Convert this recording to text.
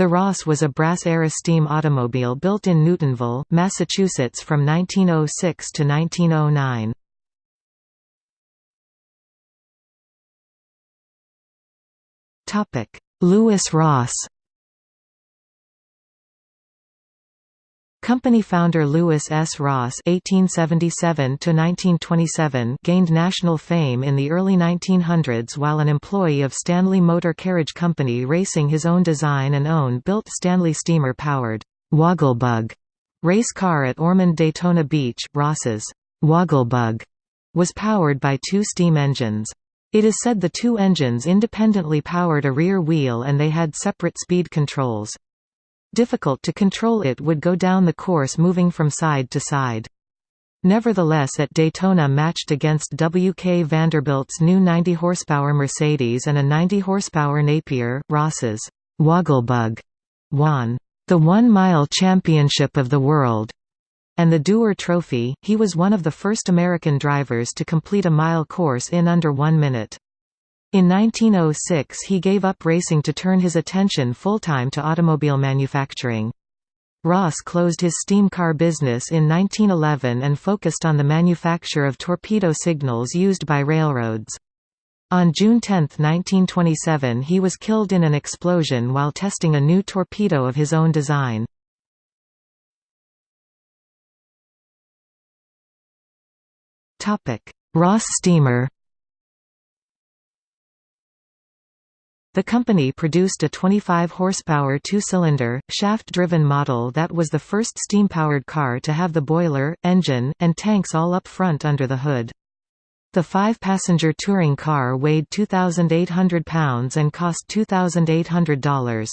The Ross was a brass era steam automobile built in Newtonville, Massachusetts from 1906 to 1909. Lewis Ross Company founder Lewis S. Ross (1877–1927) gained national fame in the early 1900s while an employee of Stanley Motor Carriage Company racing his own design and own-built Stanley steamer-powered Wogglebug race car at Ormond Daytona Beach. Ross's Wogglebug was powered by two steam engines. It is said the two engines independently powered a rear wheel and they had separate speed controls. Difficult to control it would go down the course moving from side to side. Nevertheless at Daytona matched against W. K. Vanderbilt's new 90 horsepower Mercedes and a 90 horsepower Napier, Ross's Wogglebug won the one-mile championship of the world and the Dewar Trophy. He was one of the first American drivers to complete a mile course in under one minute. In 1906 he gave up racing to turn his attention full-time to automobile manufacturing. Ross closed his steam car business in 1911 and focused on the manufacture of torpedo signals used by railroads. On June 10, 1927 he was killed in an explosion while testing a new torpedo of his own design. Ross steamer The company produced a 25 horsepower two-cylinder, shaft-driven model that was the first steam-powered car to have the boiler, engine, and tanks all up front under the hood. The five-passenger touring car weighed 2,800 pounds and cost $2,800.